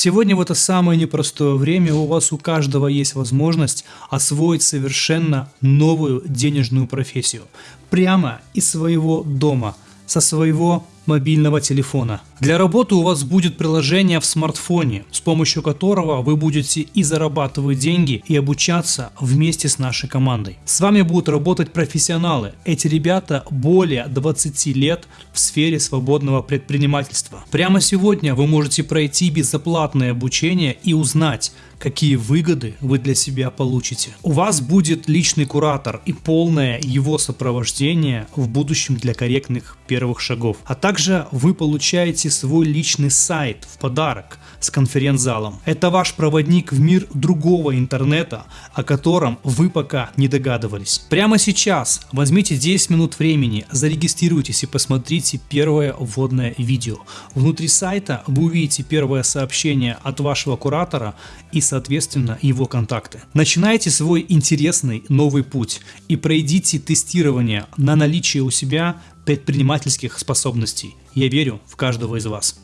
Сегодня в это самое непростое время у вас у каждого есть возможность освоить совершенно новую денежную профессию. Прямо из своего дома, со своего мобильного телефона. Для работы у вас будет приложение в смартфоне, с помощью которого вы будете и зарабатывать деньги, и обучаться вместе с нашей командой. С вами будут работать профессионалы. Эти ребята более 20 лет в сфере свободного предпринимательства. Прямо сегодня вы можете пройти безоплатное обучение и узнать, какие выгоды вы для себя получите. У вас будет личный куратор и полное его сопровождение в будущем для корректных первых шагов. А также вы получаете свой личный сайт в подарок с конференц-залом. Это ваш проводник в мир другого интернета, о котором вы пока не догадывались. Прямо сейчас возьмите 10 минут времени, зарегистрируйтесь и посмотрите первое вводное видео. Внутри сайта вы увидите первое сообщение от вашего куратора и соответственно его контакты. Начинайте свой интересный новый путь и пройдите тестирование на наличие у себя предпринимательских способностей. Я верю в каждого из вас.